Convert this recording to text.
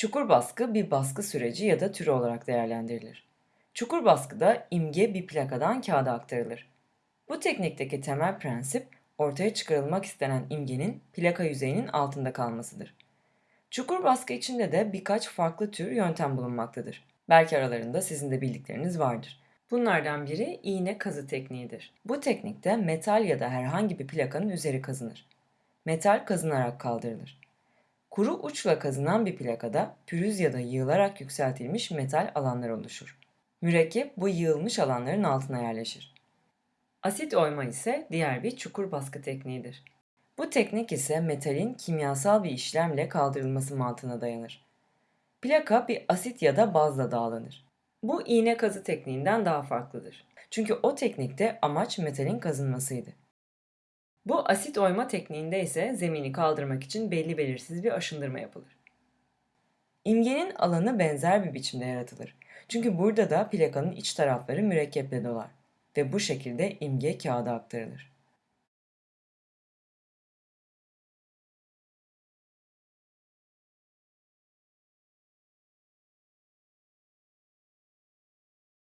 Çukur baskı bir baskı süreci ya da türü olarak değerlendirilir. Çukur baskıda imge bir plakadan kağıda aktarılır. Bu teknikteki temel prensip ortaya çıkarılmak istenen imgenin plaka yüzeyinin altında kalmasıdır. Çukur baskı içinde de birkaç farklı tür yöntem bulunmaktadır. Belki aralarında sizin de bildikleriniz vardır. Bunlardan biri iğne kazı tekniğidir. Bu teknikte metal ya da herhangi bir plakanın üzeri kazınır. Metal kazınarak kaldırılır. Kuru uçla kazınan bir plakada pürüz ya da yığılarak yükseltilmiş metal alanlar oluşur. Mürekkep bu yığılmış alanların altına yerleşir. Asit oyma ise diğer bir çukur baskı tekniğidir. Bu teknik ise metalin kimyasal bir işlemle kaldırılması mantığına dayanır. Plaka bir asit ya da bazla dağlanır. Bu iğne kazı tekniğinden daha farklıdır. Çünkü o teknikte amaç metalin kazınmasıydı. Bu asit oyma tekniğinde ise zemini kaldırmak için belli belirsiz bir aşındırma yapılır. İmgenin alanı benzer bir biçimde yaratılır. Çünkü burada da plakanın iç tarafları mürekkeple dolar ve bu şekilde imge kağıda aktarılır.